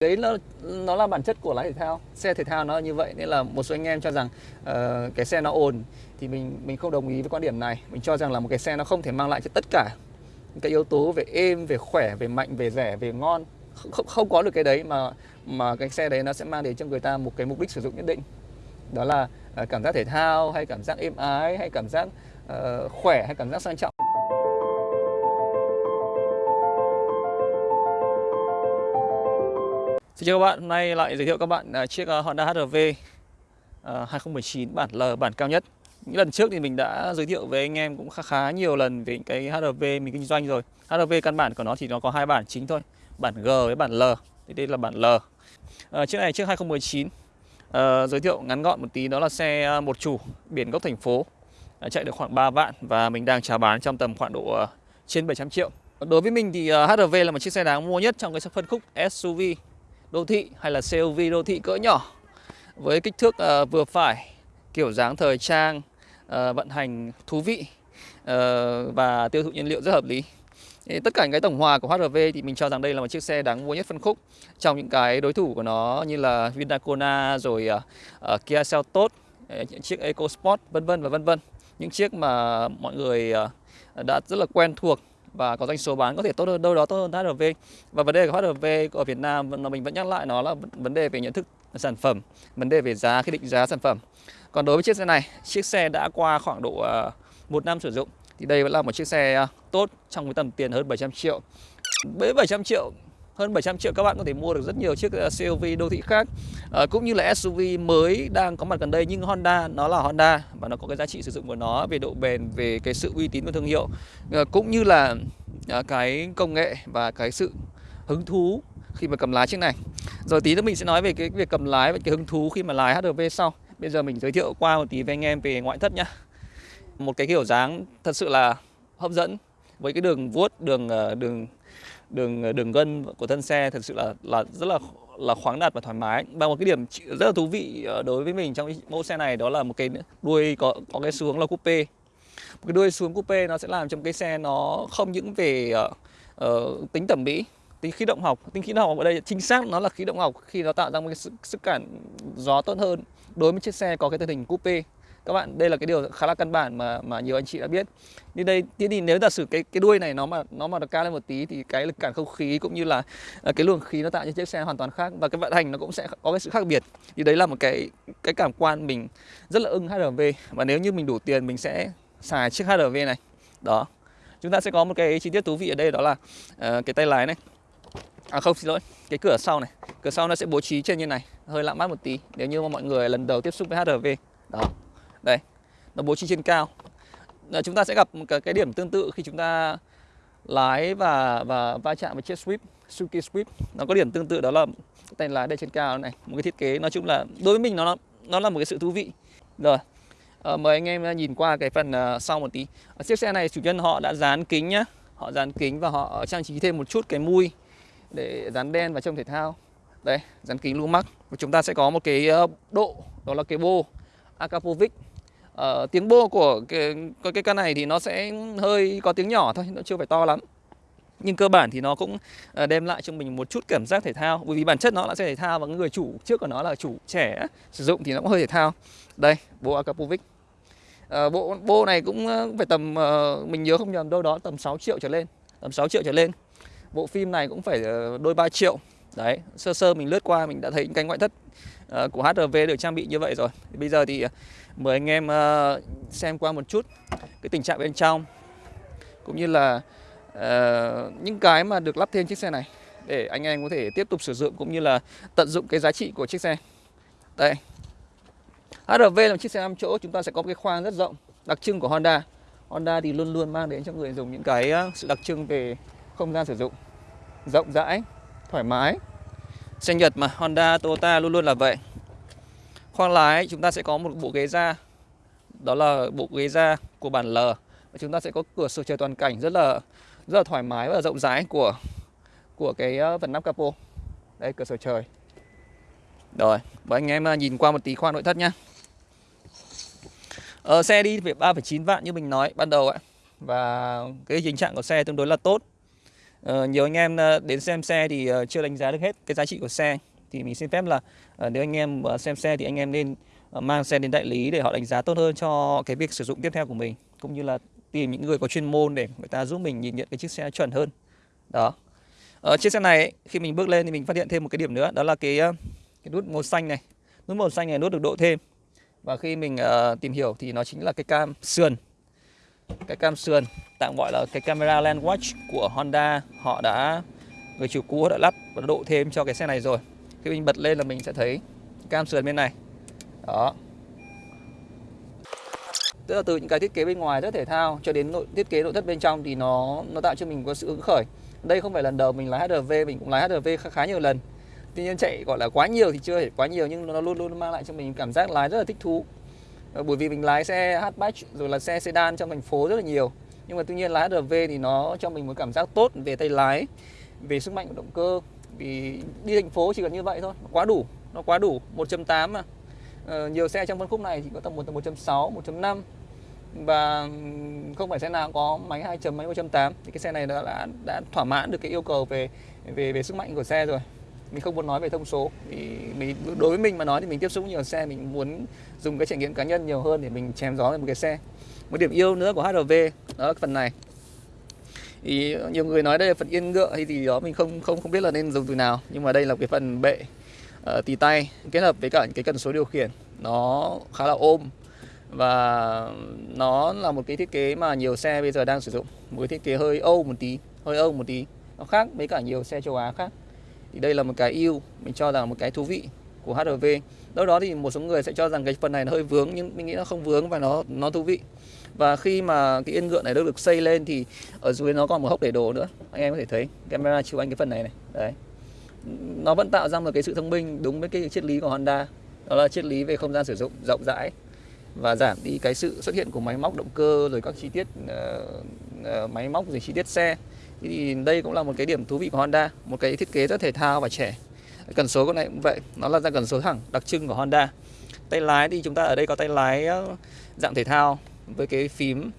đấy nó nó là bản chất của lái thể thao. Xe thể thao nó như vậy nên là một số anh em cho rằng uh, cái xe nó ồn thì mình mình không đồng ý với quan điểm này. Mình cho rằng là một cái xe nó không thể mang lại cho tất cả những cái yếu tố về êm về khỏe về mạnh về rẻ về ngon. Không, không có được cái đấy mà mà cái xe đấy nó sẽ mang đến cho người ta một cái mục đích sử dụng nhất định. Đó là uh, cảm giác thể thao hay cảm giác êm ái hay cảm giác uh, khỏe hay cảm giác sang trọng. Xin chào các bạn, hôm nay lại giới thiệu các bạn à, chiếc à, Honda HR-V 2019 à, bản L bản cao nhất. Những lần trước thì mình đã giới thiệu với anh em cũng khá khá nhiều lần về cái HR-V mình kinh doanh rồi. HR-V căn bản của nó thì nó có hai bản chính thôi, bản G với bản L. Thì đây là bản L. À, chiếc này chiếc 2019 à, giới thiệu ngắn gọn một tí đó là xe một chủ biển gốc thành phố à, chạy được khoảng 3 vạn và mình đang chào bán trong tầm khoảng độ trên 700 triệu. Đối với mình thì HR-V là một chiếc xe đáng mua nhất trong cái phân khúc SUV đô thị hay là CUV đô thị cỡ nhỏ với kích thước uh, vừa phải, kiểu dáng thời trang, uh, vận hành thú vị uh, và tiêu thụ nhiên liệu rất hợp lý. Tất cả những cái tổng hòa của HRV thì mình cho rằng đây là một chiếc xe đáng mua nhất phân khúc trong những cái đối thủ của nó như là Vinacona rồi uh, uh, Kia Seltos, uh, chiếc EcoSport vân vân và vân vân. Những chiếc mà mọi người uh, đã rất là quen thuộc và có doanh số bán có thể tốt hơn đâu đó tốt hơn HRV. Và vấn đề của HRV ở Việt Nam mình vẫn nhắc lại nó là vấn đề về nhận thức sản phẩm vấn đề về giá khi định giá sản phẩm. Còn đối với chiếc xe này chiếc xe đã qua khoảng độ uh, một năm sử dụng thì đây vẫn là một chiếc xe uh, tốt trong cái tầm tiền hơn 700 triệu. Với 700 triệu hơn 700 triệu các bạn có thể mua được rất nhiều chiếc ờ, CUV đô thị khác. À, cũng như là SUV mới đang có mặt gần đây nhưng Honda nó là Honda và nó có cái giá trị sử dụng của nó về độ bền về cái sự uy tín của thương hiệu. À, cũng như là à, cái công nghệ và cái sự hứng thú khi mà cầm lái chiếc này. Rồi tí nữa mình sẽ nói về cái việc cầm lái và cái hứng thú khi mà lái HRV sau. Bây giờ mình giới thiệu qua một tí với anh em về ngoại thất nhá. Một cái kiểu dáng thật sự là hấp dẫn với cái đường vuốt đường đường đường ờ, đường gân của thân xe thật sự là là rất là là khoáng đạt và thoải mái. Và một cái điểm rất là thú vị ờ, đối với mình trong mẫu xe này đó là một cái đuôi có có cái xuống là coupe. Một cái đuôi xuống coupe nó sẽ làm cho cái xe nó không những về uh, tính thẩm mỹ tính khí động học tính khí động học ở đây chính xác nó là khí động học khi nó tạo ra một cái sức, sức cản gió tốt hơn. Đối với chiếc xe có cái thân hình coupe các bạn đây là cái điều khá là căn bản mà mà nhiều anh chị đã biết. Như đây tiến thì nếu giả sử cái cái đuôi này nó mà nó mà được cao lên một tí thì cái lực cản không khí cũng như là à, cái luồng khí nó tạo cho chiếc xe hoàn toàn khác và cái vận hành nó cũng sẽ có cái sự khác biệt. Thì đấy là một cái cái cảm quan mình rất là ưng HRV và nếu như mình đủ tiền mình sẽ xài chiếc HRV này. Đó. Chúng ta sẽ có một cái chi tiết thú vị ở đây đó là uh, cái tay lái này. À không xin lỗi cái cửa sau này. Cửa sau nó sẽ bố trí trên như này hơi lạ mắt một tí nếu như mà mọi người lần đầu tiếp xúc với HRV đó đây nó bố trí trên cao. À, chúng ta sẽ gặp một cái, cái điểm tương tự khi chúng ta lái và và va chạm với chiếc sweep, Suzuki sweep. nó có điểm tương tự đó là tay lái đây trên cao này một cái thiết kế nói chung là đối với mình nó nó là một cái sự thú vị. Rồi à, mời anh em nhìn qua cái phần uh, sau một tí. Ở chiếc xe này chủ nhân họ đã dán kính nhá. Họ dán kính và họ trang trí thêm một chút cái mui để dán đen vào trong thể thao. Đây dán kính lumax và chúng ta sẽ có một cái độ đó là cái bô Akapovic uh, tiếng bô của cái, cái căn này thì nó sẽ hơi có tiếng nhỏ thôi nó chưa phải to lắm. Nhưng cơ bản thì nó cũng ờ, đem lại cho mình một chút cảm giác thể thao. Bởi vì bản chất nó là xe thể thao và người chủ trước của nó là chủ trẻ sử dụng thì nó cũng hơi thể thao. Đây bộ Akapovic. À, bộ bô này cũng phải tầm mình nhớ không nhầm đâu đó tầm 6 triệu trở lên. Tầm 6 triệu trở lên. Bộ phim này cũng phải đôi 3 triệu. Đấy sơ sơ mình lướt qua mình đã thấy những cái ngoại thất của HRV được trang bị như vậy rồi. Bây giờ thì mời anh em ờ, xem qua một chút cái tình trạng bên trong cũng như là uh, những cái mà được lắp thêm chiếc xe này để anh em có thể tiếp tục sử dụng cũng như là tận dụng cái giá trị của chiếc xe. Đây. HRV là một chiếc xe 5 chỗ chúng ta sẽ có cái khoang rất rộng đặc trưng của Honda. Honda thì luôn luôn mang đến cho người dùng những cái ờ, sự đặc trưng về không gian sử dụng. Rộng rãi thoải mái. Xe Nhật mà Honda, Toyota luôn luôn là vậy. Khoang lái chúng ta sẽ có một bộ ghế da. Đó là bộ ghế da của bản L. Và chúng ta sẽ có cửa sổ trời toàn cảnh rất là rất là thoải mái và rộng rãi của của cái ờ, phần nắp capo. Đây cửa sổ trời. Rồi, mời anh em ờ, nhìn qua một tí khoang nội thất nhá. Ờ, Xe đi về 3,9 vạn như mình nói ban đầu ạ. Và cái tình trạng của xe tương đối là tốt. Ờ, nhiều anh em ờ, đến xem xe thì chưa đánh giá được hết cái giá trị của xe thì mình xin phép là ờ, nếu anh em ờ, xem xe thì anh em nên ờ, mang xe đến đại lý để họ đánh giá tốt hơn cho cái việc sử dụng tiếp theo của mình cũng như là tìm những người có chuyên môn để người ta giúp mình nhìn nhận cái chiếc xe chuẩn hơn. Đó. Ở chiếc xe này ấy, khi mình bước lên thì mình phát hiện thêm một cái điểm nữa đó là cái cái nút màu xanh này. Nút màu xanh này nút được độ thêm. Và khi mình uh, tìm hiểu thì nó chính là cái cam sườn. Cái cam sườn tạm gọi là cái camera land watch của Honda. Họ đã người chủ cũ đã lắp và độ thêm cho cái xe này rồi khi mình bật lên là mình sẽ thấy cam sườn bên này. Đó. Tức là từ những cái thiết kế bên ngoài rất thể thao cho đến nội, thiết kế nội thất bên trong thì nó nó tạo cho mình có sự hứng khởi. Đây không phải lần đầu mình lái HRV mình cũng lái HRV khá khá nhiều lần. Tuy nhiên chạy, gọi là, quá nhiều thì chưa thể quá nhiều, nhưng nó luôn luôn mang lại cho mình cảm giác lái rất là thích thú. Ờ, bởi vì mình lái xe hatchback rồi là xe sedan trong thành phố rất là nhiều. Nhưng mà tuy nhiên lái HRV thì nó cho mình một cảm giác tốt về tay lái, về sức mạnh của động cơ vì đi thành phố chỉ cần như vậy thôi quá đủ nó quá đủ 1.8 mà. Ờ, nhiều xe trong phân khúc này thì có tầm 1 1.6 1.5 và không phải xe nào có máy 2 chấm máy 1.8 thì cái xe này đã, đã đã thỏa mãn được cái yêu cầu về về về sức mạnh của xe rồi. Mình không muốn nói về thông số. Vì mình đối với mình mà nói thì mình tiếp xúc nhiều xe mình muốn dùng cái trải nghiệm cá nhân nhiều hơn để mình chém gió về một cái xe. Một điểm yêu nữa của HRV đó là phần này thì nhiều người nói đây là phần yên ngựa hay gì đó mình không không không biết là nên dùng từ nào nhưng mà đây là cái phần bệ ờ, uh, tì tay kết hợp với cả cái cần số điều khiển. Nó khá là ôm và nó là một cái thiết kế mà nhiều xe bây giờ đang sử dụng. Một cái thiết kế hơi Âu một tí hơi Âu một tí nó khác với cả nhiều xe châu Á khác. Thì đây là một cái ưu mình cho rằng một cái thú vị của HRV đâu đó thì một số người sẽ cho rằng cái phần này nó hơi vướng nhưng mình nghĩ nó không vướng và nó nó thú vị và khi mà cái yên ngựa này được xây lên thì ở dưới nó còn một hốc để đồ nữa. Anh em có thể thấy camera chiếu anh cái phần này này. Đấy. Nó vẫn tạo ra một cái sự thông minh đúng với cái triết lý của Honda. Đó là triết lý về không gian sử dụng rộng rãi và giảm đi cái sự xuất hiện của máy móc động cơ rồi các chi tiết uh, uh, máy móc rồi chi tiết xe. Thì đây cũng là một cái điểm thú vị của Honda một cái thiết kế rất thể thao và trẻ. Cần số con này cũng vậy nó là ra cần số thẳng đặc trưng của Honda. Tay lái thì chúng ta ở đây có tay lái ờ, dạng thể thao với cái phím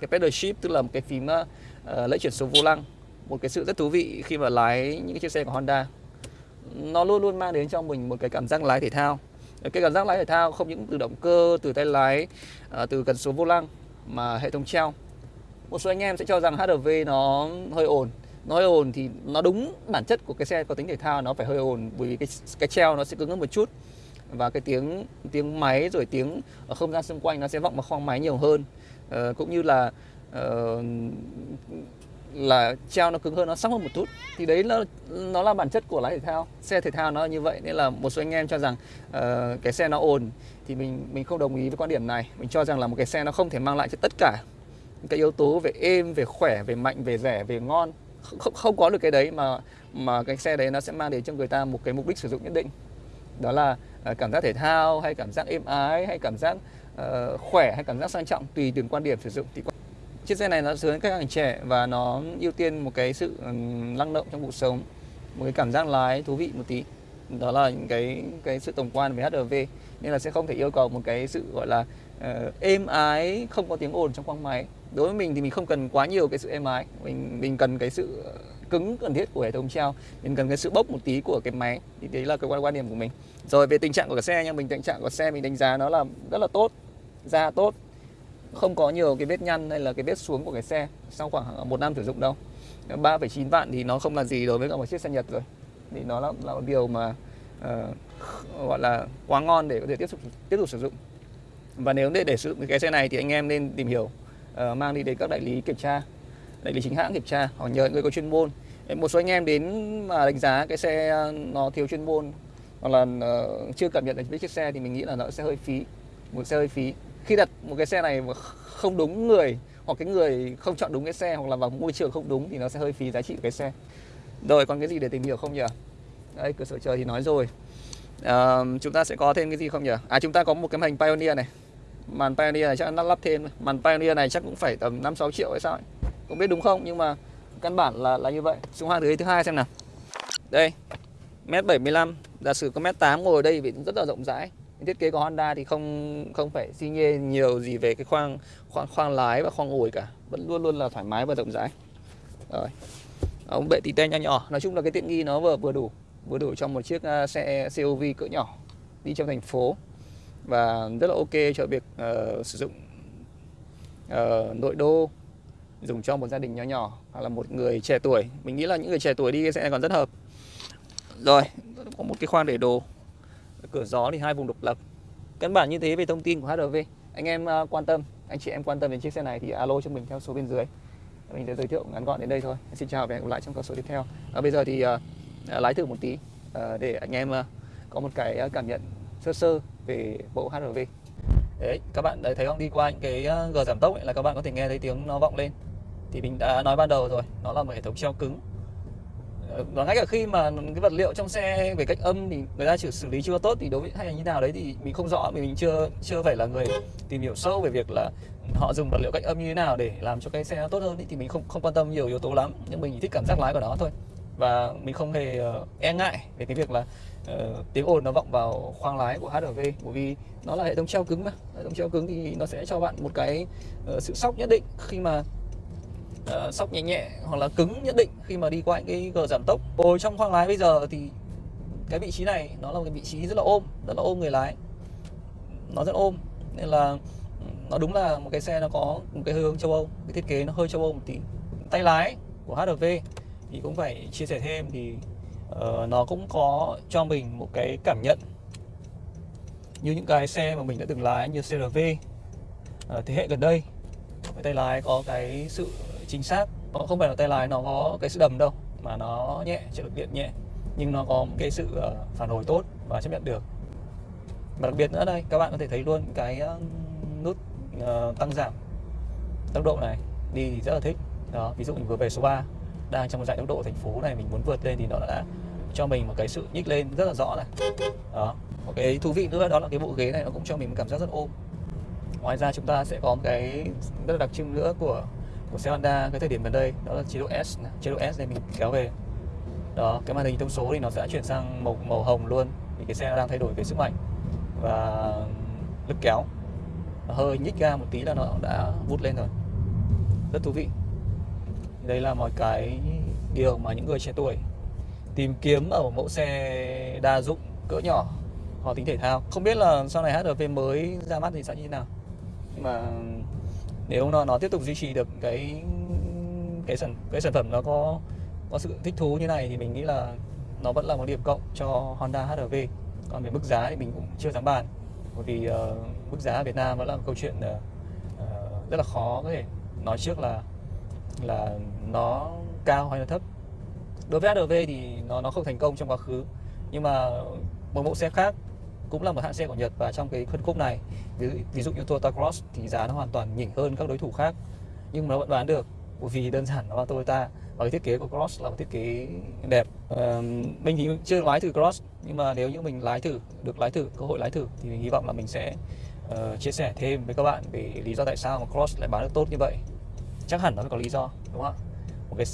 cái pedal shift tức là một cái phím ờ, ờ, uh, lẫy chuyển số vô lăng. Một cái sự rất thú vị khi mà lái những chiếc xe của Honda. Nó luôn luôn mang đến cho mình một cái cảm giác lái thể thao. Cái cảm giác lái thể thao không những từ động cơ từ tay lái uh, từ cần số vô lăng mà hệ thống treo. Một số anh em sẽ cho rằng HRV nó hơi ồn. Nó hơi ồn thì nó đúng bản chất của cái xe có tính thể thao nó phải hơi ồn bởi vì cái cái treo nó sẽ cứng hơn một chút và cái tiếng tiếng máy rồi tiếng ở không gian xung quanh nó sẽ vọng vào khoang máy nhiều hơn. Uh, cũng như là uh, là treo nó cứng hơn nó sắc hơn một chút. Thì đấy nó nó là bản chất của lái thể thao xe thể thao nó là như vậy. Nên là một số anh em cho rằng uh, cái xe nó ồn thì mình mình không đồng ý với quan điểm này. Mình cho rằng là một cái xe nó không thể mang lại cho tất cả cái yếu tố về êm về khỏe về mạnh về rẻ về ngon. Không, không có được cái đấy mà mà cái xe đấy nó sẽ mang đến cho người ta một cái mục đích sử dụng nhất định. Đó là Ờ, cảm giác thể thao hay cảm giác êm ái hay cảm giác uh, khỏe hay cảm giác sang trọng tùy từng quan điểm sử dụng. Thì chiếc xe này nó hướng các bạn trẻ và nó ưu tiên một cái sự năng động trong cuộc sống một cái cảm giác lái thú vị một tí. Đó là những cái cái sự tổng quan về HRV nên là sẽ không thể yêu cầu một cái sự gọi là uh, êm ái không có tiếng ồn trong khoang máy. Đối với mình thì mình không cần quá nhiều cái sự êm ái. Mình mình cần cái sự cứng cần thiết của hệ thống treo. Mình cần cái sự bốc một tí của cái máy. Thì đấy là cái quan quan điểm của mình. Rồi về tình trạng của cái xe nha. Mình tình trạng của xe mình đánh giá nó là rất là tốt da tốt. Không có nhiều cái vết nhăn hay là cái vết xuống của cái xe sau khoảng ờ, một năm sử dụng đâu. 3,9 vạn thì nó không là gì đối với cả một chiếc xe Nhật rồi. Thì nó là, là một điều mà uh, gọi là quá ngon để có thể tiếp tục tiếp tục sử dụng. Và nếu để để sử dụng cái xe này thì anh em nên tìm hiểu uh, mang đi đến các đại lý kiểm tra đại lý chính hãng kiểm tra hoặc nhờ người có chuyên môn. Một số anh em đến mà đánh giá cái xe à, nó thiếu chuyên môn hoặc là uh, chưa cảm nhận được với chiếc xe thì mình nghĩ là nó sẽ hơi phí một xe hơi phí. Khi đặt một cái xe này mà không đúng người hoặc cái người không chọn đúng cái xe hoặc là vào môi trường không đúng thì nó sẽ hơi phí giá trị của cái xe. Rồi còn cái gì để tìm hiểu không nhỉ? Đây cửa sổ trời thì nói rồi. À, chúng ta sẽ có thêm cái gì không nhỉ? À chúng ta có một cái màn hình Pioneer này. Màn Pioneer này chắc nó lắp thêm. Màn Pioneer này chắc cũng phải tầm 5 6 triệu hay sao ấy không biết đúng không? Nhưng mà căn bản là là như vậy. Xuống hàng thứ thứ hai xem nào. Đây mét 75 giả sử có mét 8 ngồi ở đây thì rất là rộng rãi. Thiết kế của Honda thì không không phải xi nhê nhiều gì về cái khoang khoang khoang lái và khoang ủi cả. Vẫn luôn luôn là thoải mái và rộng rãi. Rồi. Ống bệ tì te nhỏ nhỏ. Nói chung là cái tiện nghi nó vừa vừa đủ vừa đủ trong một chiếc à, xe COV cỡ nhỏ đi trong thành phố. Và rất là ok cho việc uh, sử dụng uh, nội đô dùng cho một gia đình nhỏ nhỏ hoặc là một người trẻ tuổi. Mình nghĩ là những người trẻ tuổi đi sẽ còn rất hợp. Rồi có một cái khoang để đồ. Cửa gió thì hai vùng độc lập. Căn bản như thế về thông tin của HRV anh em ờ, quan tâm anh chị em quan tâm đến chiếc xe này thì alo cho mình theo số bên dưới. Mình sẽ giới thiệu ngắn gọn đến đây thôi. Xin chào và hẹn gặp lại trong các số tiếp theo. À, bây giờ thì uh, lái thử một tí uh, để anh em uh, có một cái cảm nhận sơ sơ về bộ HRV đấy các bạn đấy thấy không? Đi qua những cái gờ giảm tốc ấy, là các bạn có thể nghe thấy tiếng nó vọng lên thì mình đã nói ban đầu rồi nó là một hệ thống treo cứng. Ờ, và ngay cả khi mà cái vật liệu trong xe về cách âm thì người ta chỉ xử lý chưa tốt thì đối với hay là như nào đấy thì mình không rõ mình chưa chưa phải là người tìm hiểu sâu về việc là họ dùng vật liệu cách âm như thế nào để làm cho cái xe nó tốt hơn thì mình không không quan tâm nhiều yếu tố lắm nhưng mình thích cảm giác lái của nó thôi. Và mình không hề uh, e ngại về cái việc là uh, tiếng ồn nó vọng vào khoang lái của HRV bởi vì nó là hệ thống treo cứng mà. Hệ thống treo cứng thì nó sẽ cho bạn một cái uh, sự sóc nhất định khi mà uh, sóc nhẹ nhẹ hoặc là cứng nhất định khi mà đi qua những cái gờ giảm tốc. Ngồi trong khoang lái bây giờ thì cái vị trí này nó là một cái vị trí rất là ôm rất là ôm người lái. Nó rất ôm nên là ừ, nó đúng là một cái xe nó có một cái hướng châu Âu cái thiết kế nó hơi châu Âu một tí. Tay lái của HRV thì cũng phải chia sẻ thêm thì uh, nó cũng có cho mình một cái cảm nhận như những cái xe mà mình đã từng lái như CRV uh, ờ, thế hệ gần đây. Cái tay lái có cái sự chính xác nó không phải là tay lái, nó có cái sự đầm đâu, mà nó nhẹ trợ lực điện nhẹ. Nhưng nó có một cái sự ờ, phản hồi tốt và chấp nhận được. Và đặc biệt nữa đây, các bạn có thể thấy luôn cái ờ, nút ờ, tăng giảm tốc độ này, đi thì rất là thích. Đó, ví dụ mình vừa về số 3 đang trong một dãy tốc độ thành phố này, mình muốn vượt lên thì nó đã cho mình một cái sự nhích lên rất là rõ này. Đó, một cái thú vị nữa, đó là cái bộ ghế này nó cũng cho mình một cảm giác rất ôm. Ngoài ra chúng ta sẽ có một cái rất là đặc trưng nữa của của xe Honda cái thời điểm gần đây, đó là chế độ S chế độ S này mình kéo về. Đó, cái màn hình thông số thì nó sẽ chuyển sang màu màu hồng luôn, vì cái xe đang thay đổi về sức mạnh và lực kéo. Hơi nhích ga một tí là nó đã vút lên rồi. Rất thú vị. Đây là một cái điều mà những người trẻ tuổi tìm kiếm ở một mẫu xe đa dụng cỡ nhỏ, họ tính thể thao. Không biết là sau này HRV mới ra mắt thì sẽ như thế nào. Nhưng mà nếu nó nó tiếp tục duy trì được cái cái sản cái sản phẩm nó có có sự thích thú như này thì mình nghĩ là nó vẫn là một điểm cộng cho Honda HRV còn về mức giá thì mình cũng chưa dám bàn. Bởi vì uh, mức giá ở Việt Nam vẫn là một câu chuyện uh, rất là khó có thể nói trước là là nó cao hay là thấp. Đối với HRV thì nó nó không thành công trong quá khứ. Nhưng mà một mẫu xe khác cũng là một hãng xe của Nhật và trong cái phân khúc này ví, ví dụ như Toyota Cross thì giá nó hoàn toàn nhỉnh hơn các đối thủ khác nhưng mà nó vẫn bán được bởi vì đơn giản nó là Toyota và cái thiết kế của Cross là một thiết kế đẹp. Uh, mình thì chưa lái thử Cross nhưng mà nếu như mình lái thử được lái thử cơ hội lái thử thì mình hy vọng là mình sẽ uh, chia sẻ thêm với các bạn về lý do tại sao mà Cross lại bán được tốt như vậy. Chắc hẳn nó phải có lý do đúng không ạ? Một cái